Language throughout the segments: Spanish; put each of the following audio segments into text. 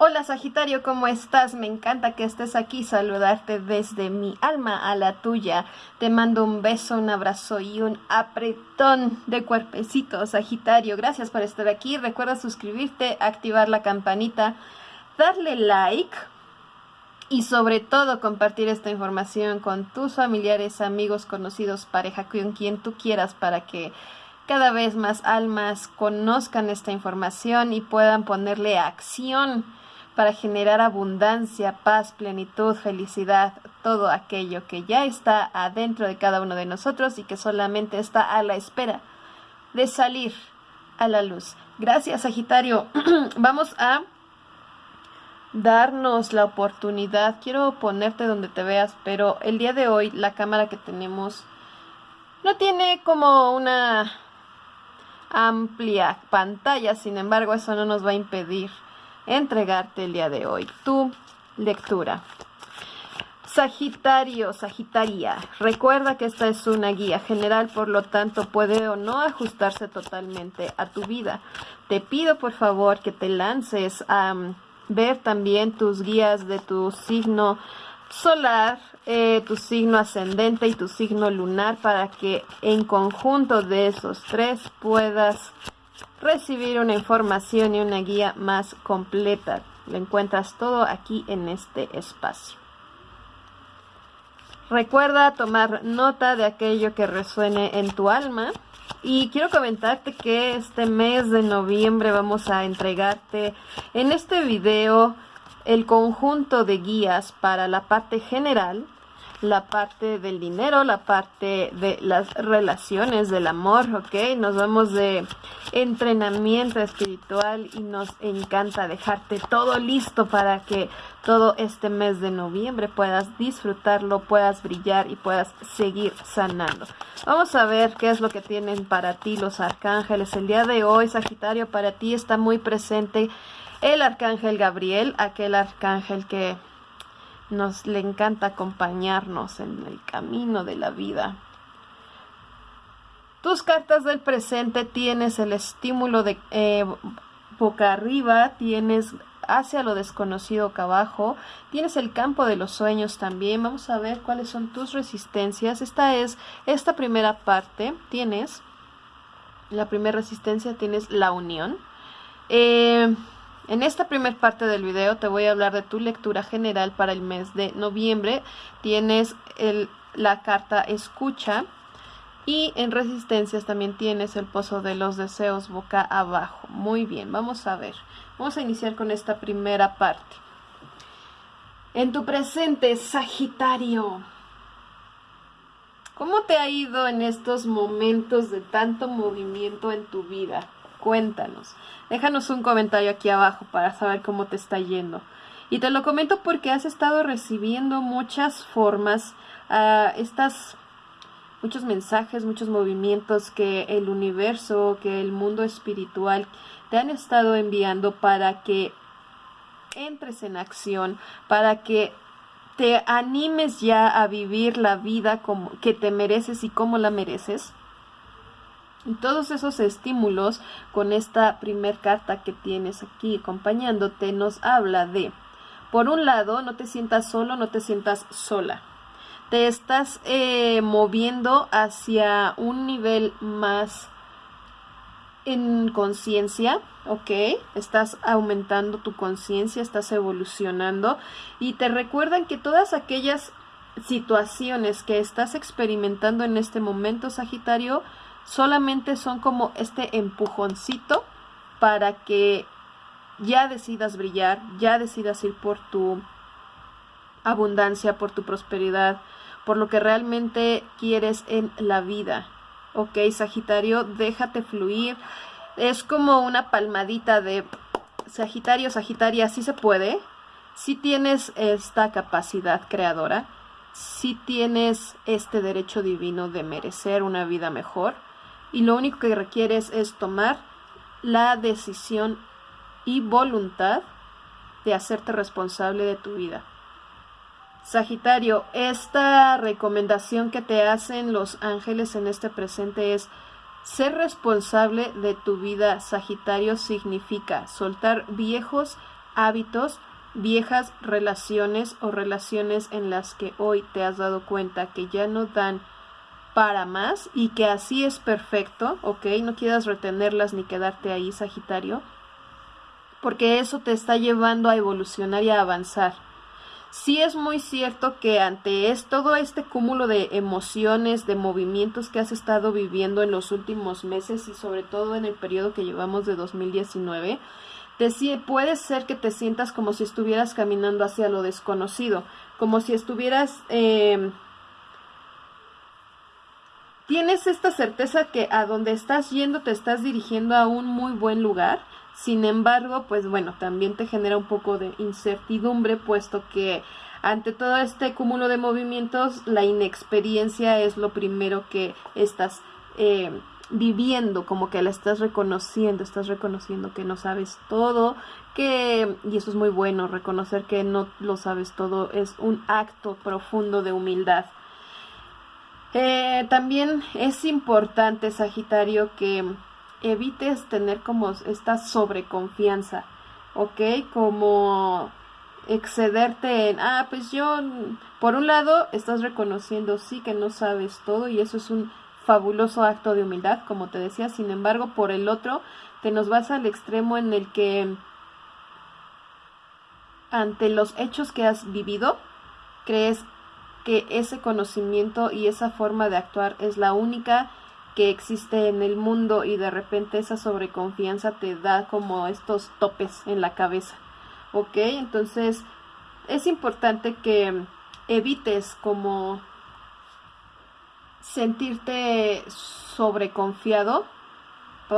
Hola Sagitario, ¿cómo estás? Me encanta que estés aquí, saludarte desde mi alma a la tuya. Te mando un beso, un abrazo y un apretón de cuerpecito, Sagitario. Gracias por estar aquí. Recuerda suscribirte, activar la campanita, darle like y sobre todo compartir esta información con tus familiares, amigos, conocidos, pareja, con quien tú quieras para que cada vez más almas conozcan esta información y puedan ponerle acción para generar abundancia, paz, plenitud, felicidad, todo aquello que ya está adentro de cada uno de nosotros y que solamente está a la espera de salir a la luz. Gracias, Sagitario. Vamos a darnos la oportunidad. Quiero ponerte donde te veas, pero el día de hoy la cámara que tenemos no tiene como una amplia pantalla, sin embargo eso no nos va a impedir entregarte el día de hoy tu lectura. Sagitario, Sagitaria, recuerda que esta es una guía general, por lo tanto puede o no ajustarse totalmente a tu vida. Te pido por favor que te lances a mm, ver también tus guías de tu signo solar, eh, tu signo ascendente y tu signo lunar para que en conjunto de esos tres puedas recibir una información y una guía más completa. Lo encuentras todo aquí en este espacio. Recuerda tomar nota de aquello que resuene en tu alma. Y quiero comentarte que este mes de noviembre vamos a entregarte en este video el conjunto de guías para la parte general la parte del dinero, la parte de las relaciones, del amor, ¿ok? Nos vamos de entrenamiento espiritual y nos encanta dejarte todo listo para que todo este mes de noviembre puedas disfrutarlo, puedas brillar y puedas seguir sanando. Vamos a ver qué es lo que tienen para ti los arcángeles. El día de hoy, Sagitario, para ti está muy presente el arcángel Gabriel, aquel arcángel que nos le encanta acompañarnos en el camino de la vida. Tus cartas del presente tienes el estímulo de eh, boca arriba, tienes hacia lo desconocido acá abajo, tienes el campo de los sueños también. Vamos a ver cuáles son tus resistencias. Esta es esta primera parte. Tienes la primera resistencia, tienes la unión. Eh, en esta primera parte del video te voy a hablar de tu lectura general para el mes de noviembre. Tienes la carta escucha y en resistencias también tienes el pozo de los deseos boca abajo. Muy bien, vamos a ver. Vamos a iniciar con esta primera parte. En tu presente, Sagitario. ¿Cómo te ha ido en estos momentos de tanto movimiento en tu vida? Cuéntanos. Déjanos un comentario aquí abajo para saber cómo te está yendo. Y te lo comento porque has estado recibiendo muchas formas, uh, estas, muchos mensajes, muchos movimientos que el universo, que el mundo espiritual te han estado enviando para que entres en acción, para que te animes ya a vivir la vida como que te mereces y como la mereces. Y todos esos estímulos con esta primer carta que tienes aquí acompañándote nos habla de, por un lado, no te sientas solo, no te sientas sola. Te estás eh, moviendo hacia un nivel más en conciencia, ¿ok? Estás aumentando tu conciencia, estás evolucionando y te recuerdan que todas aquellas situaciones que estás experimentando en este momento, Sagitario, solamente son como este empujoncito para que ya decidas brillar, ya decidas ir por tu abundancia, por tu prosperidad, por lo que realmente quieres en la vida. Ok, Sagitario, déjate fluir. Es como una palmadita de Sagitario, Sagitaria, sí se puede. Si tienes esta capacidad creadora, si tienes este derecho divino de merecer una vida mejor y lo único que requieres es tomar la decisión y voluntad de hacerte responsable de tu vida. Sagitario, esta recomendación que te hacen los ángeles en este presente es ser responsable de tu vida. Sagitario significa soltar viejos hábitos, viejas relaciones o relaciones en las que hoy te has dado cuenta que ya no dan para más y que así es perfecto, ¿ok? No quieras retenerlas ni quedarte ahí, Sagitario, porque eso te está llevando a evolucionar y a avanzar. Sí es muy cierto que ante es, todo este cúmulo de emociones, de movimientos que has estado viviendo en los últimos meses y sobre todo en el periodo que llevamos de 2019, te, puede ser que te sientas como si estuvieras caminando hacia lo desconocido, como si estuvieras... Em, tienes esta certeza que a donde estás yendo te estás dirigiendo a un muy buen lugar, sin embargo, pues bueno, también te genera un poco de incertidumbre, puesto que ante todo este cúmulo de movimientos, la inexperiencia es lo primero que estás eh, viviendo, como que la estás reconociendo, estás reconociendo que no sabes todo, que, y eso es muy bueno, reconocer que no lo sabes todo es un acto profundo de humildad. Eh, también es importante, Sagitario, que evites tener como esta sobreconfianza, ¿ok? Como excederte en, ah, pues yo, por un lado, estás reconociendo, sí, que no sabes todo y eso es un fabuloso acto de humildad, como te decía, sin embargo, por el otro, te nos vas al extremo en el que ante los hechos que has vivido, crees que ese conocimiento y esa forma de actuar es la única que existe en el mundo y de repente esa sobreconfianza te da como estos topes en la cabeza. ¿Ok? Entonces es importante que evites como sentirte sobreconfiado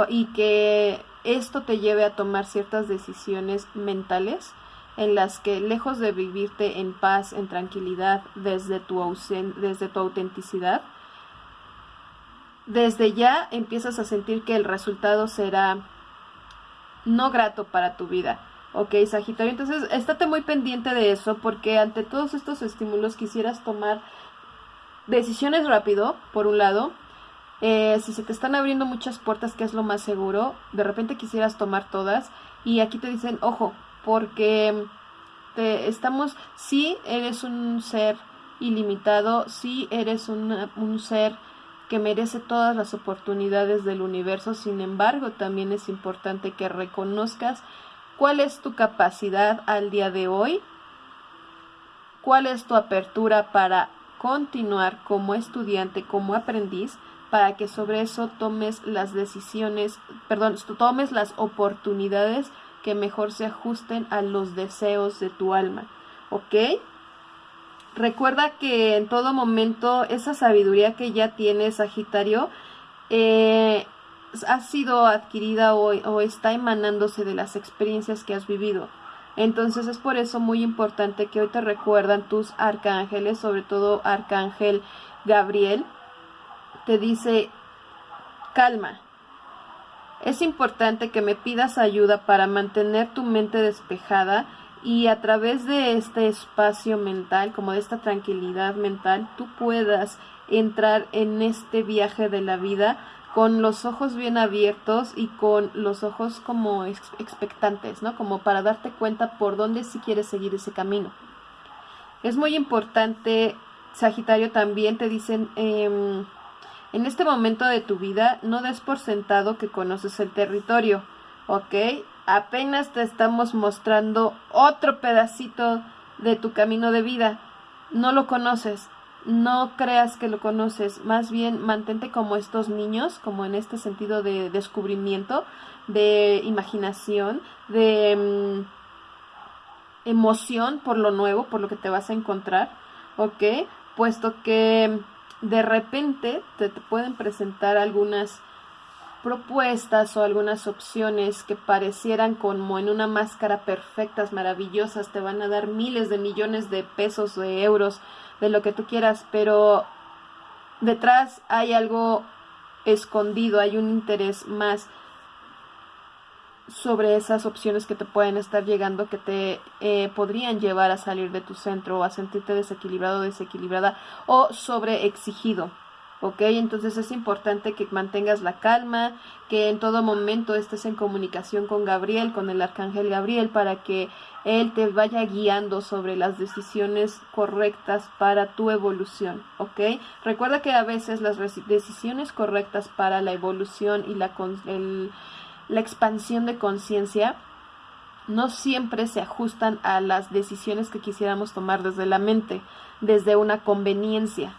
y que esto te lleve a tomar ciertas decisiones mentales en las que lejos de vivirte en paz, en tranquilidad, desde tu, desde tu autenticidad, desde ya empiezas a sentir que el resultado será no grato para tu vida. Ok, Sagitario, entonces estate muy pendiente de eso porque ante todos estos estímulos quisieras tomar decisiones rápido, por un lado. Eh, si se te están abriendo muchas puertas, que es lo más seguro, de repente quisieras tomar todas. Y aquí te dicen, ojo, porque te estamos, sí eres un ser ilimitado, sí eres un ser que merece todas las oportunidades del universo, sin embargo, también es importante que reconozcas cuál es tu capacidad al día de hoy, cuál es tu apertura para continuar como estudiante, como aprendiz, para que sobre eso tomes las decisiones, perdón, tomes las oportunidades que mejor se ajusten a los deseos de tu alma. ¿Ok? Recuerda que en todo momento esa sabiduría que ya tienes, Sagitario, eh, ha sido adquirida o, o está emanándose de las experiencias que has vivido. Entonces es por eso muy importante que hoy te recuerdan tus arcángeles, sobre todo Arcángel Gabriel, te dice, calma. Es importante que me pidas ayuda para mantener tu mente despejada y a través de este espacio mental, como de esta tranquilidad mental, tú puedas entrar en este viaje de la vida con los ojos bien abiertos y con los ojos como expectantes, ¿no? Como para darte cuenta por dónde si quieres seguir ese camino. Es muy importante, Sagitario, también te dicen, em, en este momento de tu vida, no des por sentado que conoces el territorio, ¿ok? Apenas te estamos mostrando otro pedacito de tu camino de vida. No lo conoces, no creas que lo conoces, más bien mantente como estos niños, como en este sentido de descubrimiento, de imaginación, de mm, emoción por lo nuevo, por lo que te vas a encontrar, ¿ok? Puesto que de repente te, te pueden presentar algunas propuestas o algunas opciones que parecieran como en una máscara perfectas, maravillosas, te van a dar miles de millones de pesos, de euros, de lo que tú quieras, pero detrás hay algo escondido, hay un interés más sobre esas opciones que te pueden estar llegando que te eh, podrían llevar a salir de tu centro o a sentirte desequilibrado, desequilibrada o sobre exigido. ¿ok? Entonces es importante que mantengas la calma, que en todo momento estés en comunicación con Gabriel, con el arcángel Gabriel, para que él te vaya guiando sobre las decisiones correctas para tu evolución, ¿ok? Recuerda que a veces las decisiones correctas para la evolución y la, la expansión de conciencia no siempre se ajustan a las decisiones que quisiéramos tomar desde la mente, desde una conveniencia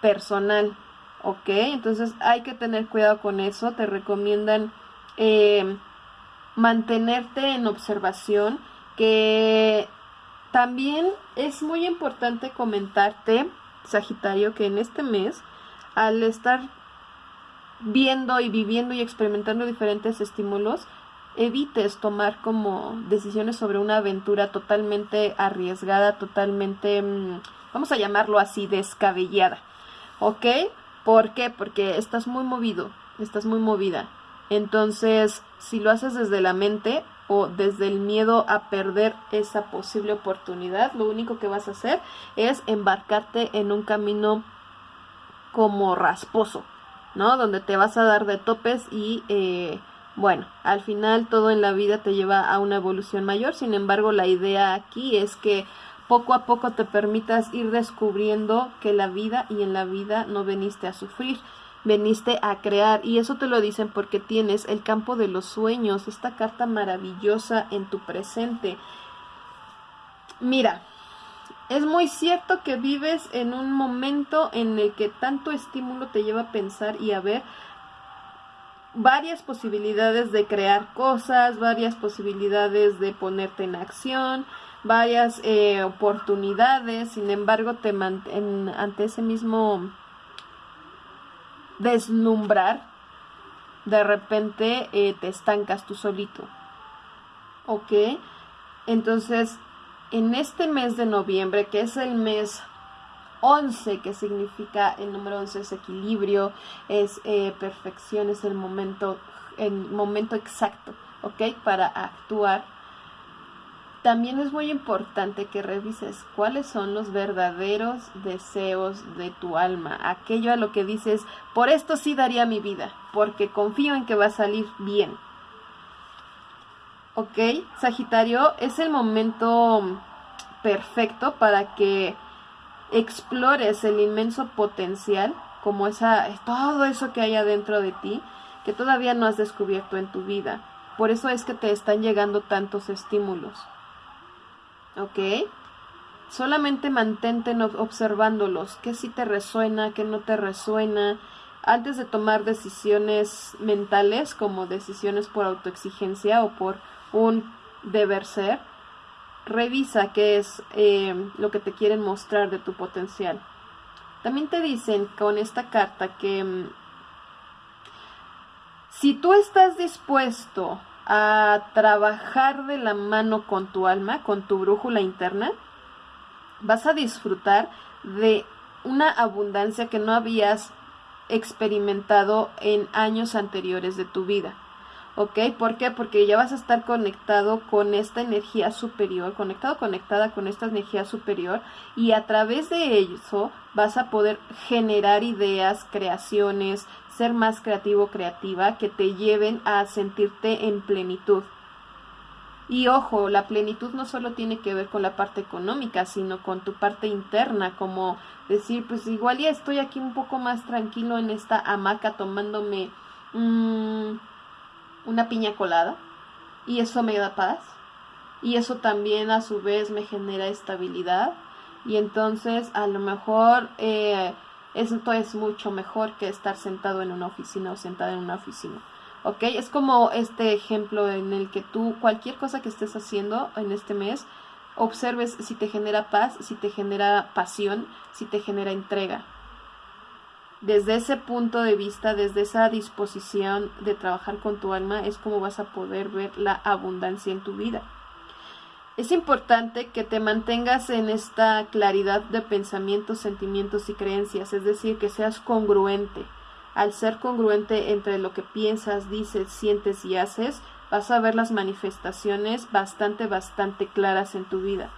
personal, ¿ok? Entonces hay que tener cuidado con eso, te recomiendan eh, mantenerte en observación, que también es muy importante comentarte, Sagitario, que en este mes, al estar viendo y viviendo y experimentando diferentes estímulos, evites tomar como decisiones sobre una aventura totalmente arriesgada, totalmente, mm, vamos a llamarlo así, descabellada. ¿Ok? ¿Por qué? Porque estás muy movido, estás muy movida. Entonces, si lo haces desde la mente o desde el miedo a perder esa posible oportunidad, lo único que vas a hacer es embarcarte en un camino como rasposo, ¿no? Donde te vas a dar de topes y, eh, bueno, al final todo en la vida te lleva a una evolución mayor. Sin embargo, la idea aquí es que poco a poco te permitas ir descubriendo que la vida y en la vida no veniste a sufrir, veniste a crear y eso te lo dicen porque tienes el campo de los sueños, esta carta maravillosa en tu presente. Mira, es muy cierto que vives en un momento en el que tanto estímulo te lleva a pensar y a ver varias posibilidades de crear cosas, varias posibilidades de ponerte en acción, varias eh, oportunidades, sin embargo, te mantén ante ese mismo deslumbrar, de repente eh, te estancas tú solito. ¿Ok? Entonces, en este mes de noviembre, que es el mes 11, que significa el número 11 es equilibrio, es eh, perfección, es el momento, el momento exacto, ¿ok? Para actuar también es muy importante que revises cuáles son los verdaderos deseos de tu alma, aquello a lo que dices, por esto sí daría mi vida, porque confío en que va a salir bien. ¿Ok? Sagitario, es el momento perfecto para que explores el inmenso potencial, como esa, todo eso que hay adentro de ti, que todavía no has descubierto en tu vida. Por eso es que te están llegando tantos estímulos. ¿ok? Solamente mantente observándolos, qué sí te resuena, qué no te resuena, antes de tomar decisiones mentales como decisiones por autoexigencia o por un deber ser, revisa qué es eh, lo que te quieren mostrar de tu potencial. También te dicen con esta carta que mm, si tú estás dispuesto a trabajar de la mano con tu alma, con tu brújula interna, vas a disfrutar de una abundancia que no habías experimentado en años anteriores de tu vida. ¿Ok? ¿Por qué? Porque ya vas a estar conectado con esta energía superior, conectado, conectada con esta energía superior y a través de eso vas a poder generar ideas, creaciones, ser más creativo, creativa, que te lleven a sentirte en plenitud. Y ojo, la plenitud no solo tiene que ver con la parte económica, sino con tu parte interna, como decir, pues igual ya estoy aquí un poco más tranquilo en esta hamaca tomándome mm, una piña colada y eso me da paz y eso también a su vez me genera estabilidad y entonces a lo mejor eh, esto es mucho mejor que estar sentado en una oficina o sentada en una oficina. ¿Ok? Es como este ejemplo en el que tú, cualquier cosa que estés haciendo en este mes, observes si te genera paz, si te genera pasión, si te genera entrega. Desde ese punto de vista, desde esa disposición de trabajar con tu alma, es como vas a poder ver la abundancia en tu vida. Es importante que te mantengas en esta claridad de pensamientos, sentimientos y creencias, es decir, que seas congruente. Al ser congruente entre lo que piensas, dices, sientes y haces, vas a ver las manifestaciones bastante, bastante claras en tu vida.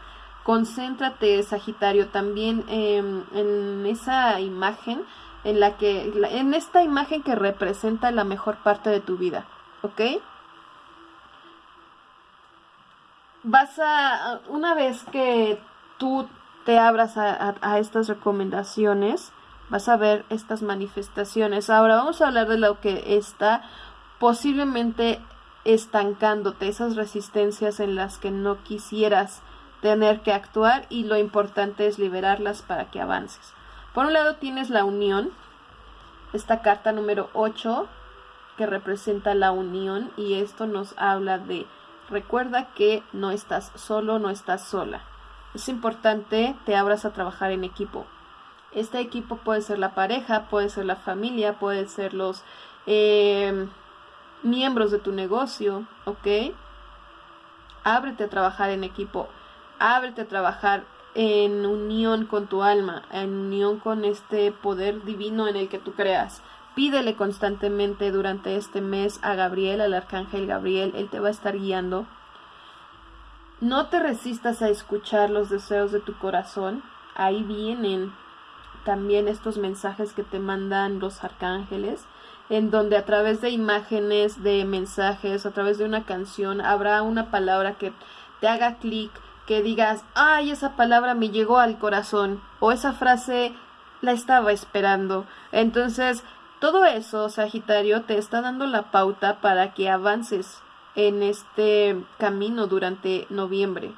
Concéntrate, Sagitario, también em, en esa imagen en la que en esta imagen que representa la mejor parte de tu vida, ¿ok? Vas a una vez que tú te abras a, estas recomendaciones, vas a ver estas manifestaciones. Ahora vamos a hablar de lo que está posiblemente estancándote, esas resistencias en las que no quisieras tener que actuar y lo importante es liberarlas para que avances. Por un lado tienes la unión, esta carta número 8 que representa la unión y esto nos habla de recuerda que no estás solo, no estás sola. Es importante te abras a trabajar en equipo. Este equipo puede ser la pareja, puede ser la familia, puede ser los eh, miembros de tu negocio, ¿ok? Ábrete a trabajar en equipo, ábrete a trabajar en unión con tu alma, en unión con este poder divino en el que tú creas. Pídele constantemente durante este mes a Gabriel, al arcángel Gabriel, él te va a estar guiando. No te resistas a escuchar los deseos de tu corazón. Ahí vienen también estos mensajes que te mandan los arcángeles en donde a través de imágenes, de mensajes, a través de una canción, habrá una palabra que te haga clic, que digas, ay, esa palabra me llegó al corazón, o esa frase la estaba esperando. Entonces, todo eso, Sagitario, te está dando la pauta para que avances en este camino durante noviembre.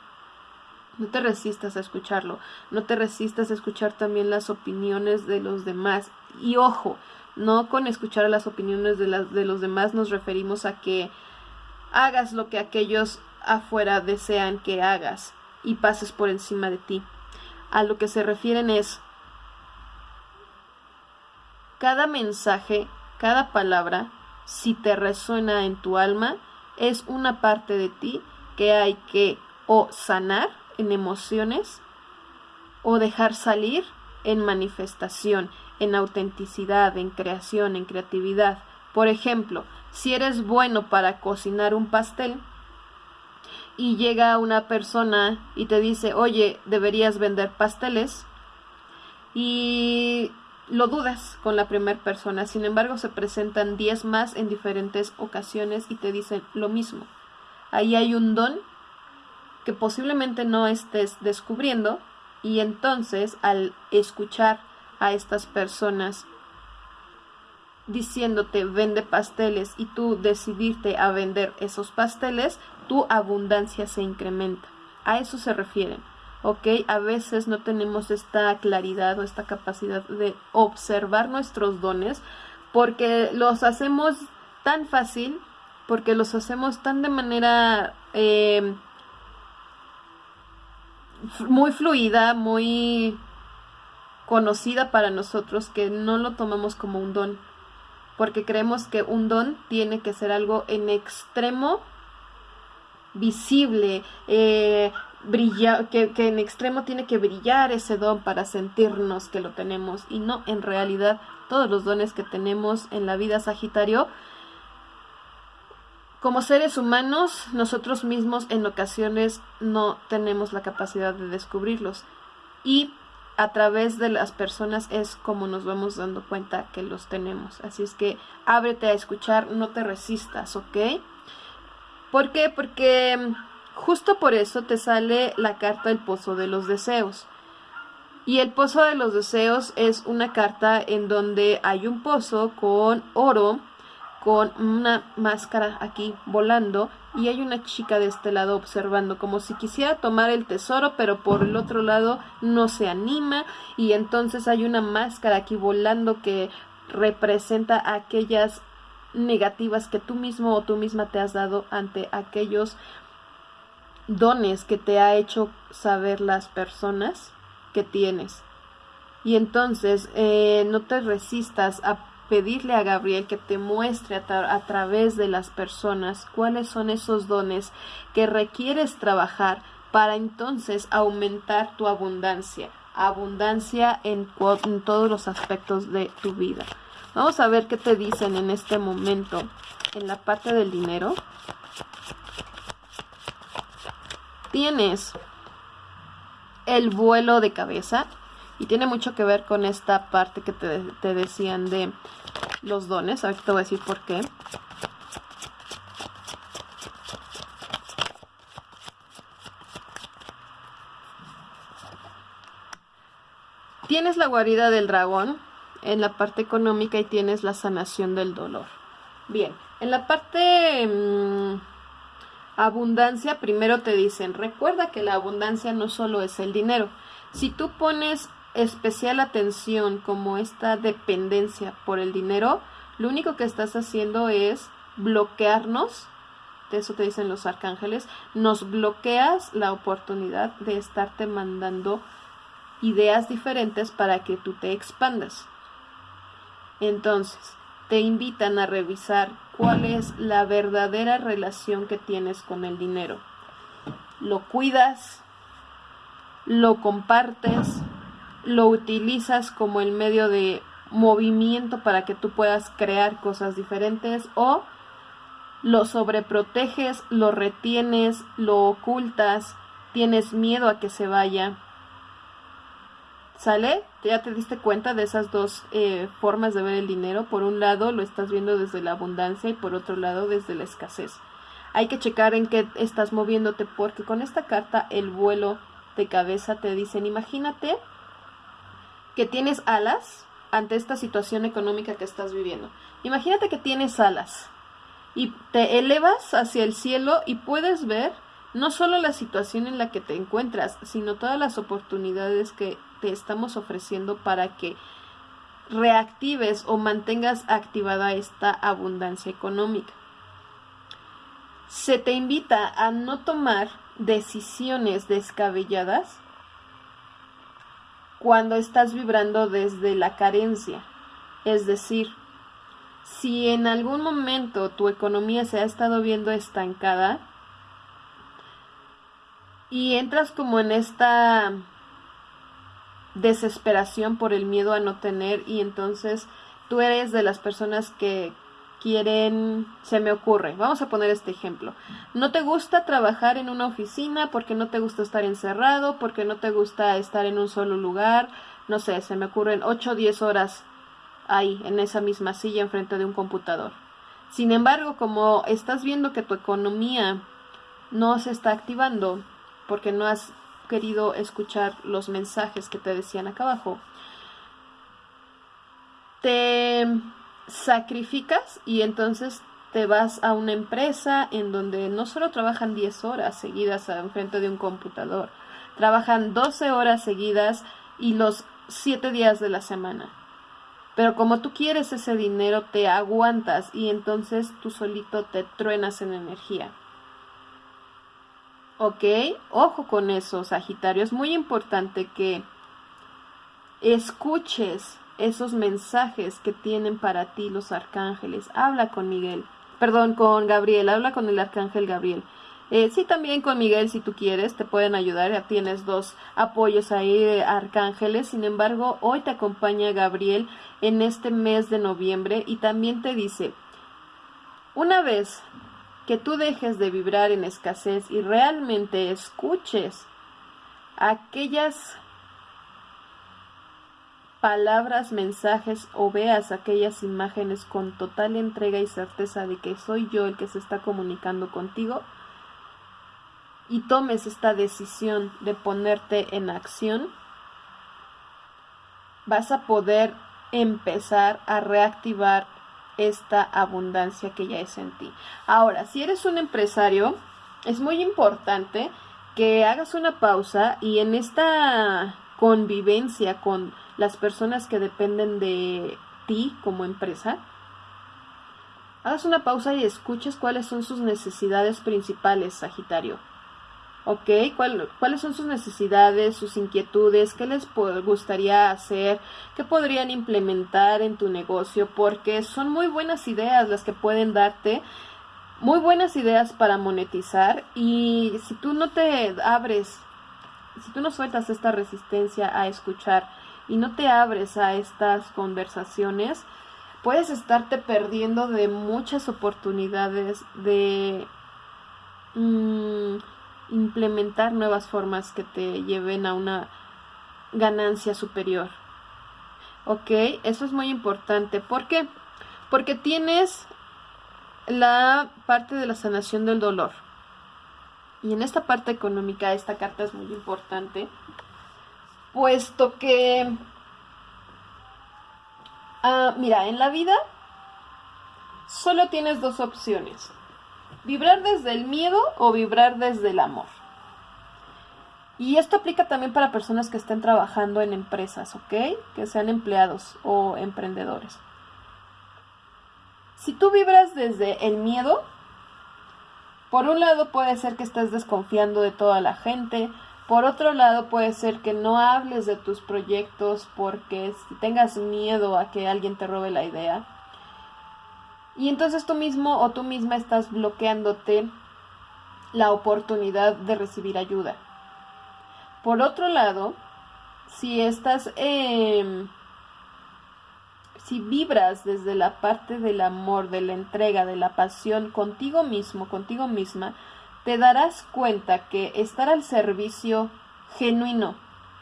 No te resistas a escucharlo, no te resistas a escuchar también las opiniones de los demás. Y ojo, no con escuchar las opiniones de, las, de los demás nos referimos a que hagas lo que aquellos afuera desean que hagas y pases por encima de ti. A lo que se refieren es cada mensaje, cada palabra, si te resuena en tu alma, es una parte de ti que hay que o sanar en emociones o dejar salir en manifestación, en autenticidad, en creación, en creatividad. Por ejemplo, si eres bueno para cocinar un pastel y llega una persona y te dice, oye, deberías vender pasteles y lo dudas con la primera persona, sin embargo se presentan 10 más en diferentes ocasiones y te dicen lo mismo. Ahí hay un don que posiblemente no estés descubriendo y entonces al escuchar a estas personas diciéndote vende pasteles y tú decidirte a vender esos pasteles, tu abundancia se incrementa. A eso se refieren. ¿ok? A veces no tenemos esta claridad o esta capacidad de observar nuestros dones porque los hacemos tan fácil, porque los hacemos tan de manera eh, muy fluida, muy conocida para nosotros que no lo tomamos como un don, porque creemos que un don tiene que ser algo en extremo visible, eh, que, que en extremo tiene que brillar ese don para sentirnos que lo tenemos y no en realidad todos los dones que tenemos en la vida Sagitario como seres humanos, nosotros mismos en ocasiones no tenemos la capacidad de descubrirlos. Y a través de las personas es como nos vamos dando cuenta que los tenemos. Así es que ábrete a escuchar, no te resistas, ¿ok? ¿Por qué? Porque mm, justo por eso te sale la carta del pozo de los deseos. Y el pozo de los deseos es una carta en donde hay un pozo con oro, con una máscara aquí volando y hay una chica de este lado observando como si quisiera tomar el tesoro pero por el otro lado no se anima y entonces hay una máscara aquí volando que representa aquellas negativas que tú mismo o tú misma te has dado ante aquellos dones que te ha hecho saber las personas que tienes. Y entonces eh, no te resistas a pedirle a Gabriel que te muestre a, través de las personas cuáles son esos dones que requieres trabajar para entonces aumentar tu abundancia, abundancia en, en todos los aspectos de tu vida. Vamos a ver qué te dicen en este momento en la parte del dinero. Tienes el vuelo de cabeza, Y tiene mucho que ver con esta parte que te, te decían de los dones. Ahorita te voy a decir por qué. Tienes la guarida del dragón en la parte económica y tienes la sanación del dolor. Bien, en la parte mm, abundancia, primero te dicen, recuerda que la abundancia no solo es el dinero. Si tú pones especial atención como esta dependencia por el dinero, lo único que estás haciendo es bloquearnos, de eso te dicen los arcángeles, nos bloqueas la oportunidad de estarte mandando ideas diferentes para que tú te expandas. Entonces, te invitan a revisar cuál es la verdadera relación que tienes con el dinero. ¿Lo cuidas? ¿Lo compartes? ¿Lo utilizas como el medio de movimiento para que tú puedas crear cosas diferentes? ¿O lo sobreproteges, lo retienes, lo ocultas, tienes miedo a que se vaya? ¿Sale? Ya te diste cuenta de esas dos eh, formas de ver el dinero. Por un lado lo estás viendo desde la abundancia y por otro lado desde la escasez. Hay que checar en qué estás moviéndote porque con esta carta el vuelo de cabeza te dicen, imagínate que tienes alas ante esta situación económica que estás viviendo. Imagínate que tienes alas y te elevas hacia el cielo y puedes ver no solo la situación en la que te encuentras, sino todas las oportunidades que te estamos ofreciendo para que reactives o mantengas activada esta abundancia económica. Se te invita a no tomar decisiones descabelladas cuando estás vibrando desde la carencia. Es decir, si en algún momento tu economía se ha estado viendo estancada y entras como en esta desesperación por el miedo a no tener y entonces tú eres de las personas que quieren, se me ocurre, vamos a poner este ejemplo, no te gusta trabajar en una oficina porque no te gusta estar encerrado, porque no te gusta estar en un solo lugar, no sé, se me ocurren 8 o 10 horas ahí, en esa misma silla, enfrente de un computador. Sin embargo, como estás viendo que tu economía no se está activando porque no has querido escuchar los mensajes que te decían acá abajo, te sacrificas y entonces te vas a una empresa en donde no solo trabajan 10 horas seguidas enfrente de un computador, trabajan 12 horas seguidas y los 7 días de la semana. Pero como tú quieres ese dinero, te aguantas y entonces tú solito te truenas en energía. ¿Ok? Ojo con eso, Sagitario. Es muy importante que escuches esos mensajes que tienen para ti los arcángeles. Habla con Miguel. Perdón, con Gabriel. Habla con el arcángel Gabriel. Eh, sí, también con Miguel, si tú quieres, te pueden ayudar. Ya tienes dos apoyos ahí, arcángeles. Sin embargo, hoy te acompaña Gabriel en este mes de noviembre y también te dice, una vez que tú dejes de vibrar en escasez y realmente escuches aquellas palabras, mensajes o veas aquellas imágenes con total entrega y certeza de que soy yo el que se está comunicando contigo y tomes esta decisión de ponerte en acción, vas a poder empezar a reactivar esta abundancia que ya es en ti. Ahora, si eres un empresario, es muy importante que hagas una pausa y en esta convivencia con las personas que dependen de ti como empresa, hagas una pausa y escuches cuáles son sus necesidades principales, Sagitario. ¿ok? ¿Cuáles son sus necesidades, sus inquietudes? ¿Qué les gustaría hacer? ¿Qué podrían implementar en tu negocio? Porque son muy buenas ideas las que pueden darte, muy buenas ideas para monetizar y si tú no te abres, si tú no sueltas esta resistencia a escuchar y no te abres a estas conversaciones, puedes estarte perdiendo de muchas oportunidades de... Mm, implementar nuevas formas que te lleven a una ganancia superior. ¿Ok? Eso es muy importante. ¿Por qué? Porque tienes la parte de la sanación del dolor. Y en esta parte económica esta carta es muy importante, puesto que, ah, mira, en la vida solo tienes dos opciones, vibrar desde el miedo o vibrar desde el amor. Y esto aplica también para personas que estén trabajando en empresas, ¿ok? Que sean empleados o emprendedores. Si tú vibras desde el miedo, por un lado puede ser que estés desconfiando de toda la gente, por otro lado puede ser que no hables de tus proyectos porque tengas miedo a que alguien te robe la idea. Y entonces tú mismo o tú misma estás bloqueándote la oportunidad de recibir ayuda. Por otro lado, si estás eh, si vibras desde la parte del amor, de la entrega, de la pasión contigo mismo, contigo misma, te darás cuenta que estar al servicio genuino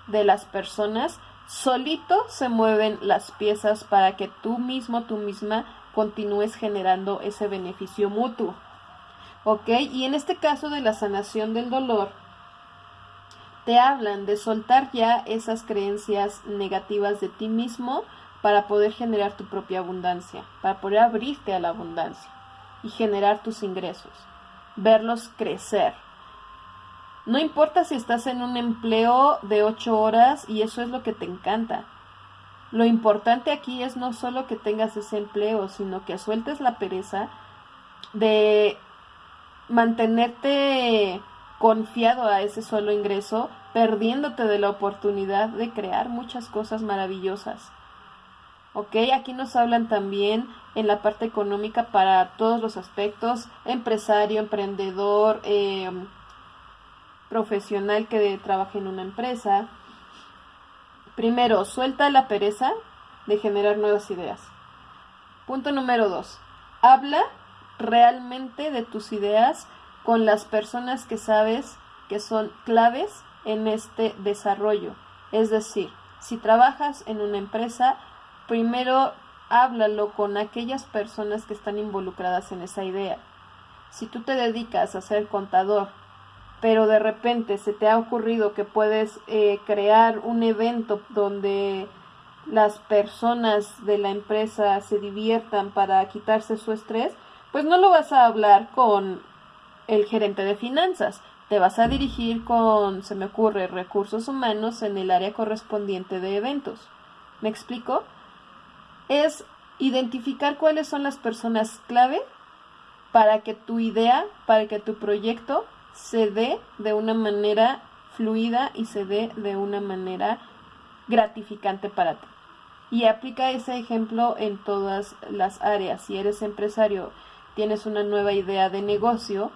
de las personas, solito se mueven las piezas para que tú mismo, tú misma, continúes generando ese beneficio mutuo. ¿Ok? Y en este caso de la sanación del dolor, te hablan de soltar ya esas creencias negativas de ti mismo, para poder generar tu propia abundancia, para poder abrirte a la abundancia y generar tus ingresos, verlos crecer. No importa si estás en un empleo de ocho horas y eso es lo que te encanta. Lo importante aquí es no solo que tengas ese empleo, sino que sueltes la pereza de mantenerte confiado a ese solo ingreso, perdiéndote de la oportunidad de crear muchas cosas maravillosas. ¿Ok? Aquí nos hablan también en la parte económica para todos los aspectos, empresario, emprendedor, em, profesional que trabaje en una empresa. Primero, suelta la pereza de generar nuevas ideas. Punto número dos, habla realmente de tus ideas con las personas que sabes que son claves en este desarrollo. Es decir, si trabajas en una empresa, primero háblalo con aquellas personas que están involucradas en esa idea. Si tú te dedicas a ser contador, pero de repente se te ha ocurrido que puedes eh, crear un evento donde las personas de la empresa se diviertan para quitarse su estrés, pues no lo vas a hablar con el gerente de finanzas, te vas a dirigir con, se me ocurre, recursos humanos en el área correspondiente de eventos. ¿Me explico? Es identificar cuáles son las personas clave para que tu idea, para que tu proyecto se dé de una manera fluida y se dé de una manera gratificante para ti. Y aplica ese ejemplo en todas las áreas. Si eres empresario, tienes una nueva idea de negocio,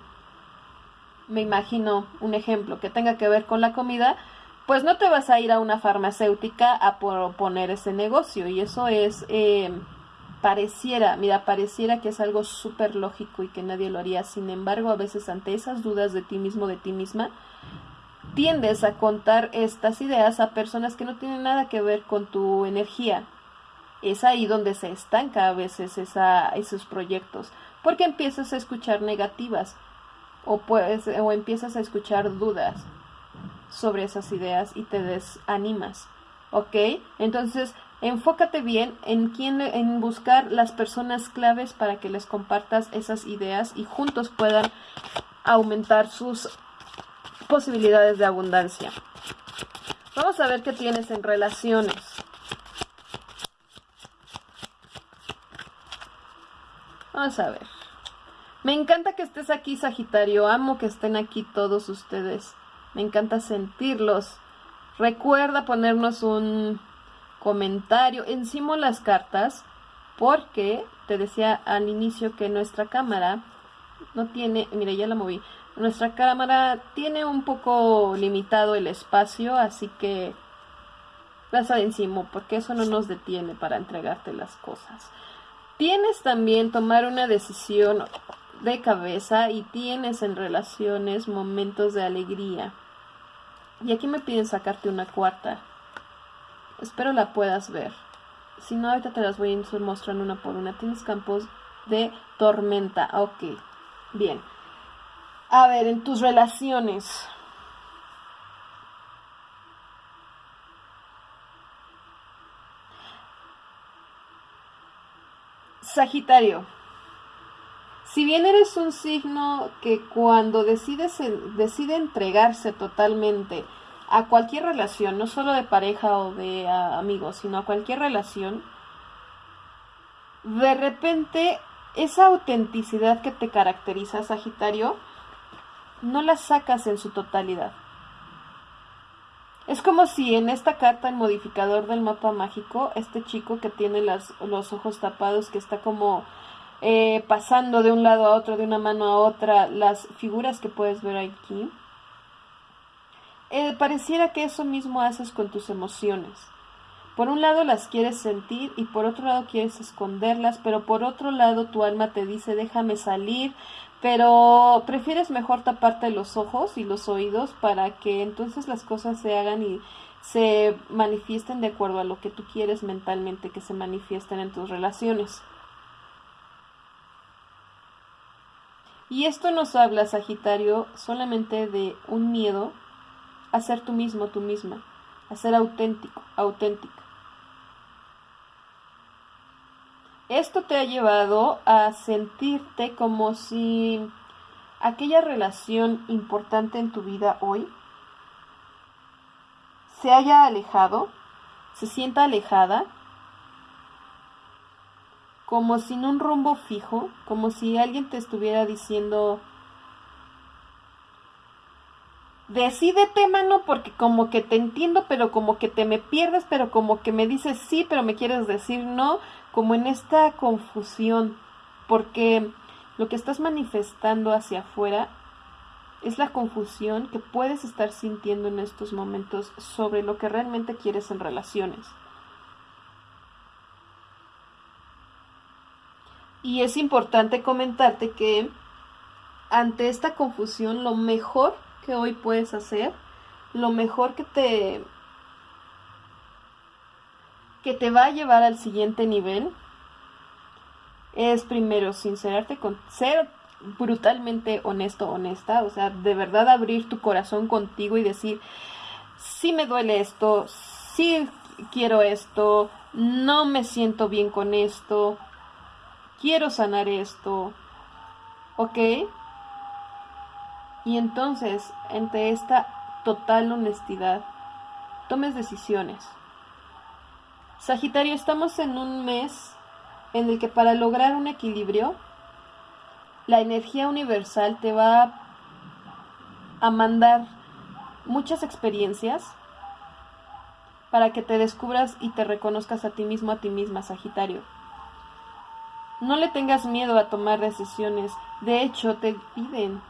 me imagino un ejemplo que tenga que ver con la comida, pues no te vas a ir a una farmacéutica a proponer ese negocio y eso es eh, pareciera, mira, pareciera que es algo súper lógico y que nadie lo haría, sin embargo a veces ante esas dudas de ti mismo, de ti misma, tiendes a contar estas ideas a personas que no tienen nada que ver con tu energía. Es ahí donde se estanca a veces esa, esos proyectos, porque empiezas a escuchar negativas o, puedes, o empiezas a escuchar dudas sobre esas ideas y te desanimas. ¿Ok? Entonces, enfócate bien en quién, en buscar las personas claves para que les compartas esas ideas y juntos puedan aumentar sus posibilidades de abundancia. Vamos a ver qué tienes en relaciones. Vamos a ver. Me encanta que estés aquí, Sagitario. Amo que estén aquí todos ustedes. Me encanta sentirlos. Recuerda ponernos un comentario encima las cartas porque te decía al inicio que nuestra cámara no tiene, mire ya la moví, nuestra cámara tiene un poco limitado el espacio, así que pasa encima porque eso no nos detiene para entregarte las cosas. Tienes también tomar una decisión de cabeza y tienes en relaciones momentos de alegría. Y aquí me piden sacarte una cuarta. Espero la puedas ver. Si no, ahorita te las voy a ir mostrando una por una. Tienes campos de tormenta. Ok. Bien. A ver, en tus relaciones. Sagitario. Si bien eres un signo que cuando decides, decide entregarse totalmente a cualquier relación, no solo de pareja o de amigos, sino a cualquier relación, de repente esa autenticidad que te caracteriza, Sagitario, no la sacas en su totalidad. Es como si en esta carta, el modificador del mapa mágico, este chico que tiene las, los ojos tapados, que está como eh, pasando de un lado a otro, de una mano a otra, las figuras que puedes ver aquí, eh, pareciera que eso mismo haces con tus emociones. Por un lado las quieres sentir y por otro lado quieres esconderlas, pero por otro lado tu alma te dice déjame salir, pero prefieres mejor taparte los ojos y los oídos para que entonces las cosas se hagan y se manifiesten de acuerdo a lo que tú quieres mentalmente que se manifiesten en tus relaciones. Y esto nos habla, Sagitario, solamente de un miedo a ser tú mismo, tú misma, a ser auténtico, auténtica. Esto te ha llevado a sentirte como si aquella relación importante en tu vida hoy se haya alejado, se sienta alejada, como sin un rumbo fijo, como si alguien te estuviera diciendo, decídete, mano, porque como que te entiendo, pero como que te me pierdes, pero como que me dices sí, pero me quieres decir no, como en esta confusión, porque lo que estás manifestando hacia afuera es la confusión que puedes estar sintiendo en estos momentos sobre lo que realmente quieres en relaciones. Y es importante comentarte que ante esta confusión lo mejor que hoy puedes hacer, lo mejor que te que te va a llevar al siguiente nivel es primero sincerarte con ser brutalmente honesto, honesta, o sea, de verdad abrir tu corazón contigo y decir, sí me duele esto, sí quiero esto, no me siento bien con esto, quiero sanar esto, ¿ok? Y entonces, entre esta total honestidad, tomes decisiones. Sagitario, estamos en un mes en el que para lograr un equilibrio, la energía universal te va a mandar muchas experiencias para que te descubras y te reconozcas a ti mismo, a ti misma, Sagitario. No le tengas miedo a tomar decisiones. De hecho, te piden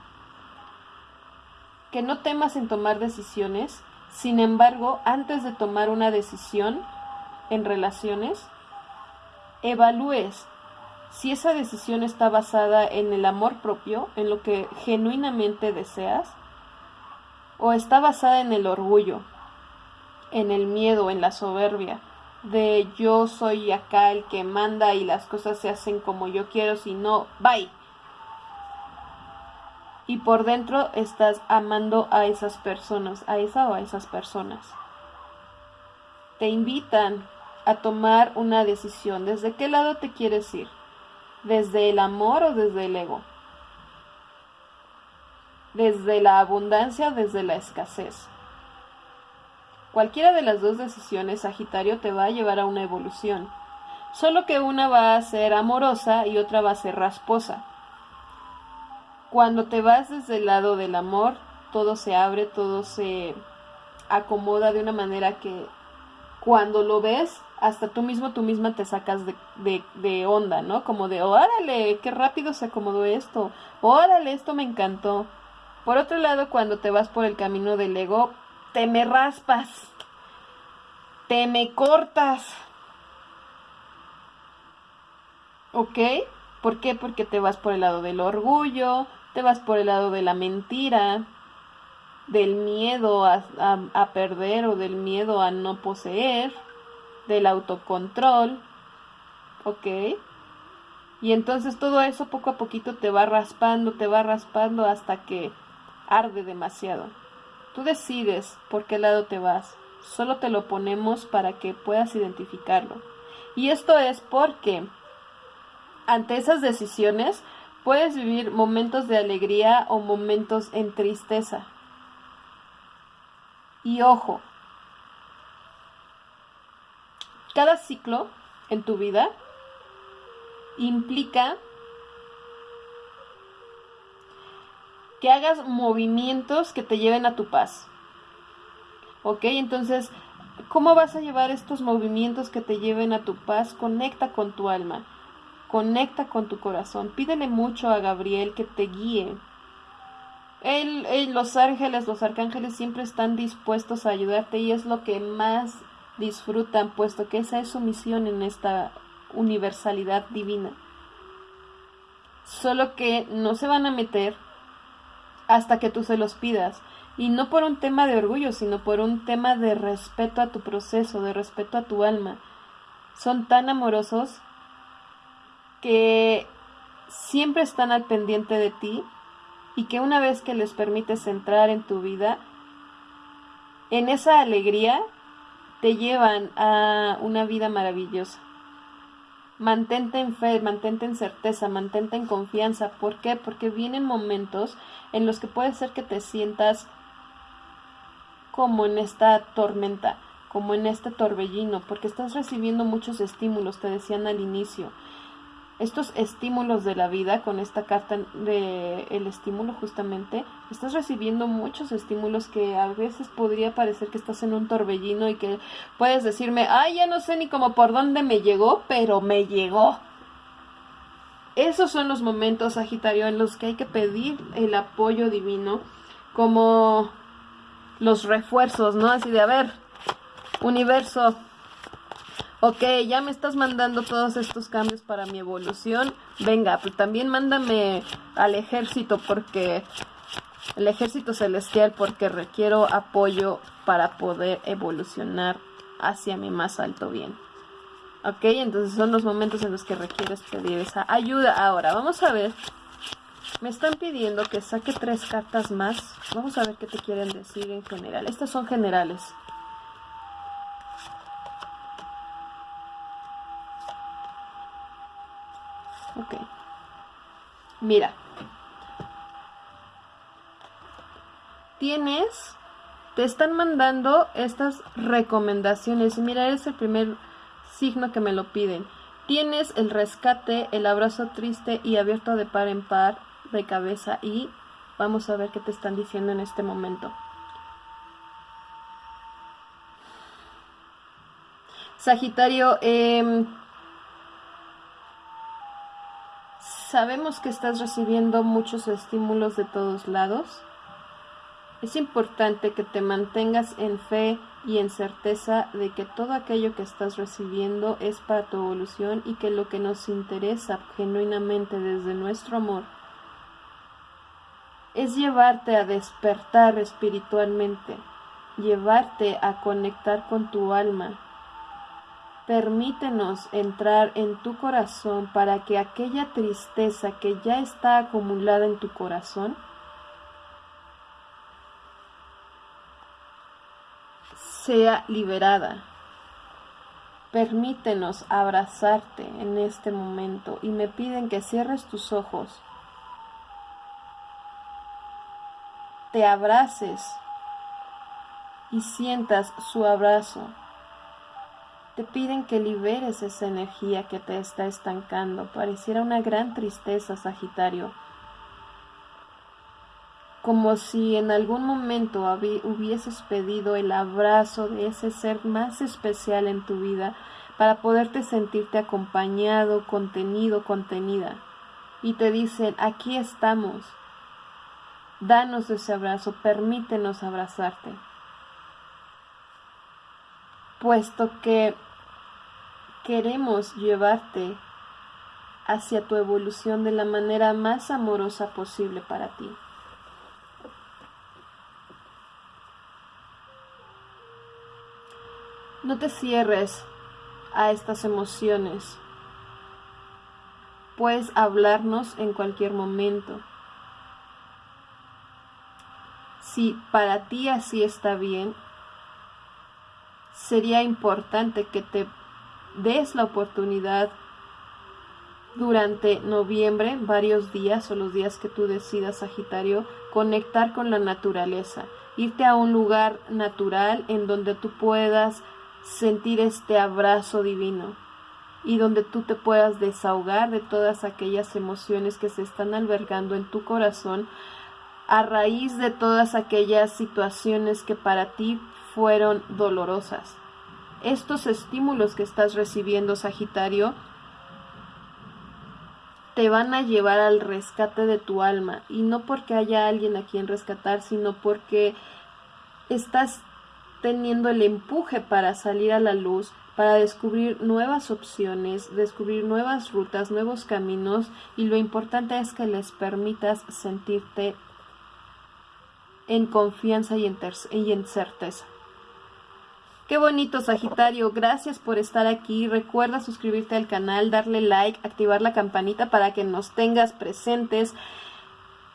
que no temas en tomar decisiones. Sin embargo, antes de tomar una decisión, en relaciones, evalúes si esa decisión está basada en el amor propio, en lo que genuinamente deseas, o está basada en el orgullo, en el miedo, en la soberbia, de yo soy acá el que manda y las cosas se hacen como yo quiero, si no, bye. Y por dentro estás amando a esas personas, a esa o a esas personas. Te invitan a tomar una decisión. ¿Desde qué lado te quieres ir? ¿Desde el amor o desde el ego? ¿Desde la abundancia o desde la escasez? Cualquiera de las dos decisiones, Sagitario, te va a llevar a una evolución. Solo que una va a ser amorosa y otra va a ser rasposa. Cuando te vas desde el lado del amor, todo se abre, todo se acomoda de una manera que cuando lo ves hasta tú mismo, tú misma te sacas de, de, onda, ¿no? Como de, órale, qué rápido se acomodó esto, órale, esto me encantó. Por otro lado, cuando te vas por el camino del ego, te me raspas, te me cortas. ¿Ok? ¿Por qué? Porque te vas por el lado del orgullo, te vas por el lado de la mentira, del miedo a, a perder o del miedo a no poseer del autocontrol, ¿ok? Y entonces todo eso poco a poquito te va raspando, te va raspando hasta que arde demasiado. Tú decides por qué lado te vas. Solo te lo ponemos para que puedas identificarlo. Y esto es porque ante esas decisiones puedes vivir momentos de alegría o momentos en tristeza. Y ojo, cada ciclo en tu vida implica que hagas movimientos que te lleven a tu paz. ¿Ok? Entonces, ¿cómo vas a llevar estos movimientos que te lleven a tu paz? Conecta con tu alma, conecta con tu corazón, pídele mucho a Gabriel que te guíe. los ángeles, los arcángeles siempre están dispuestos a ayudarte y es lo que más disfrutan, puesto que esa es su misión en esta universalidad divina. Solo que no se van a meter hasta que tú se los pidas. Y no por un tema de orgullo, sino por un tema de respeto a tu proceso, de respeto a tu alma. Son tan amorosos que siempre están al pendiente de ti y que una vez que les permites entrar en tu vida, en esa alegría te llevan a una vida maravillosa. Mantente en fe, mantente en certeza, mantente en confianza. ¿Por qué? Porque vienen momentos en los que puede ser que te sientas como en esta tormenta, como en este torbellino, porque estás recibiendo muchos estímulos, te decían al inicio estos estímulos de la vida con esta carta de el estímulo justamente estás recibiendo muchos estímulos que a veces podría parecer que estás en un torbellino y que puedes decirme ay ya no sé ni cómo por dónde me llegó pero me llegó esos son los momentos Sagitario en los que hay que pedir el apoyo divino como los refuerzos no así de a ver universo ok, ya me estás mandando todos estos cambios para mi evolución, venga, pues también mándame al ejército porque el ejército celestial porque requiero apoyo para poder evolucionar hacia mi más alto bien. Ok, entonces son los momentos en los que requieres pedir esa ayuda. Ahora, vamos a ver. Me están pidiendo que saque tres cartas más. Vamos a ver qué te quieren decir en general. Estas son generales. Ok. Mira. Tienes, te están mandando estas recomendaciones. Mira, es el primer signo que me lo piden. Tienes el rescate, el abrazo triste y abierto de par en par de cabeza y vamos a ver qué te están diciendo en este momento. Sagitario, eh, Sabemos que estás recibiendo muchos estímulos de todos lados. Es importante que te mantengas en fe y en certeza de que todo aquello que estás recibiendo es para tu evolución y que lo que nos interesa genuinamente desde nuestro amor es llevarte a despertar espiritualmente, llevarte a conectar con tu alma, Permítenos entrar en tu corazón para que aquella tristeza que ya está acumulada en tu corazón sea liberada. Permítenos abrazarte en este momento y me piden que cierres tus ojos, te abraces y sientas su abrazo te piden que liberes esa energía que te está estancando. Pareciera una gran tristeza, Sagitario. Como si en algún momento hubieses pedido el abrazo de ese ser más especial en tu vida para poderte sentirte acompañado, contenido, contenida. Y te dicen, aquí estamos. Danos ese abrazo, permítenos abrazarte puesto que queremos llevarte hacia tu evolución de la manera más amorosa posible para ti. No te cierres a estas emociones. Puedes hablarnos en cualquier momento. Si para ti así está bien, sería importante que te des la oportunidad durante noviembre, varios días o los días que tú decidas, Sagitario, conectar con la naturaleza, irte a un lugar natural en donde tú puedas sentir este abrazo divino y donde tú te puedas desahogar de todas aquellas emociones que se están albergando en tu corazón a raíz de todas aquellas situaciones que para ti fueron dolorosas. Estos estímulos que estás recibiendo, Sagitario, te van a llevar al rescate de tu alma y no porque haya alguien a quien rescatar, sino porque estás teniendo el empuje para salir a la luz, para descubrir nuevas opciones, descubrir nuevas rutas, nuevos caminos y lo importante es que les permitas sentirte en confianza y en, y en certeza. Qué bonito Sagitario, gracias por estar aquí. Recuerda suscribirte al canal, darle like, activar la campanita para que nos tengas presentes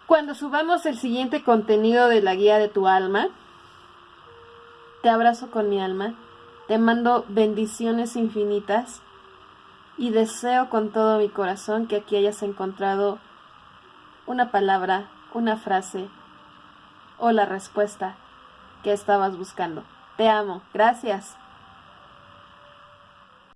cuando subamos el siguiente contenido de la guía de tu alma. Te abrazo con mi alma, te mando bendiciones infinitas y deseo con todo mi corazón que aquí hayas encontrado una palabra, una frase o la respuesta que estabas buscando. Te amo. Gracias.